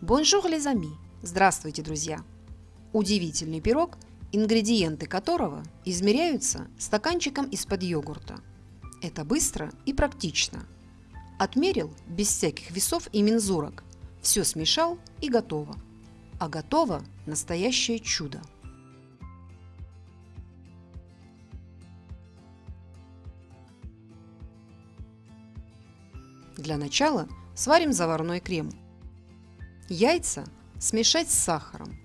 Bonjour les amis! Здравствуйте, друзья! Удивительный пирог, ингредиенты которого измеряются стаканчиком из-под йогурта. Это быстро и практично. Отмерил без всяких весов и мензурок. Все смешал и готово. А готово настоящее чудо. Для начала сварим заварной крем. Яйца смешать с сахаром.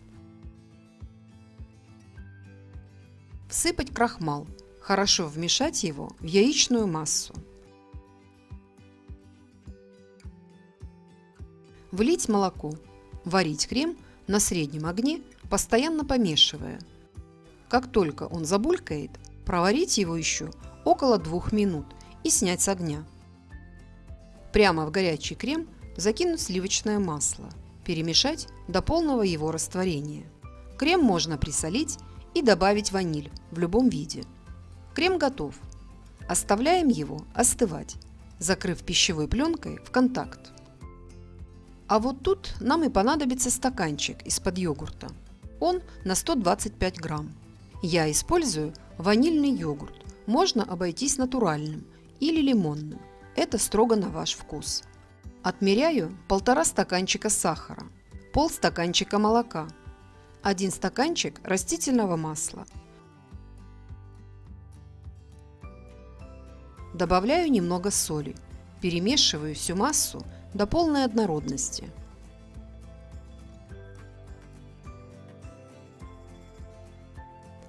Всыпать крахмал. Хорошо вмешать его в яичную массу. Влить молоко. Варить крем на среднем огне, постоянно помешивая. Как только он забулькает, проварить его еще около двух минут и снять с огня. Прямо в горячий крем закинуть сливочное масло – Перемешать до полного его растворения. Крем можно присолить и добавить ваниль в любом виде. Крем готов. Оставляем его остывать, закрыв пищевой пленкой в контакт. А вот тут нам и понадобится стаканчик из-под йогурта. Он на 125 грамм. Я использую ванильный йогурт. Можно обойтись натуральным или лимонным. Это строго на ваш вкус. Отмеряю полтора стаканчика сахара, пол стаканчика молока, один стаканчик растительного масла. Добавляю немного соли, перемешиваю всю массу до полной однородности.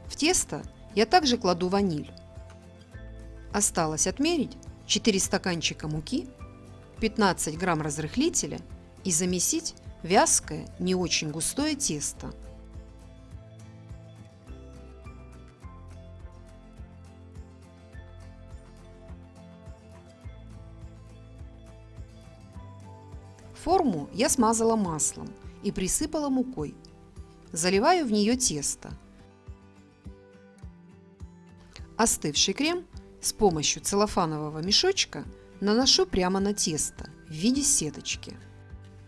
В тесто я также кладу ваниль. Осталось отмерить 4 стаканчика муки 15 грамм разрыхлителя и замесить вязкое, не очень густое тесто. Форму я смазала маслом и присыпала мукой. Заливаю в нее тесто. Остывший крем с помощью целлофанового мешочка наношу прямо на тесто в виде сеточки.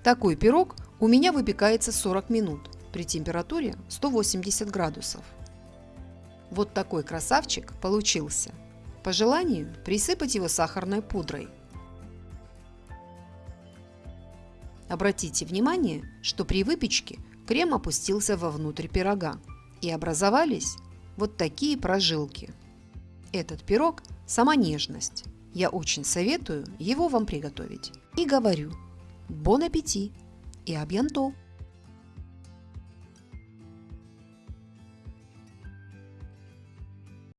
Такой пирог у меня выпекается 40 минут при температуре 180 градусов. Вот такой красавчик получился. По желанию присыпать его сахарной пудрой. Обратите внимание, что при выпечке крем опустился вовнутрь пирога и образовались вот такие прожилки. Этот пирог – сама нежность. Я очень советую его вам приготовить. И говорю, бон аппетит и абьянто!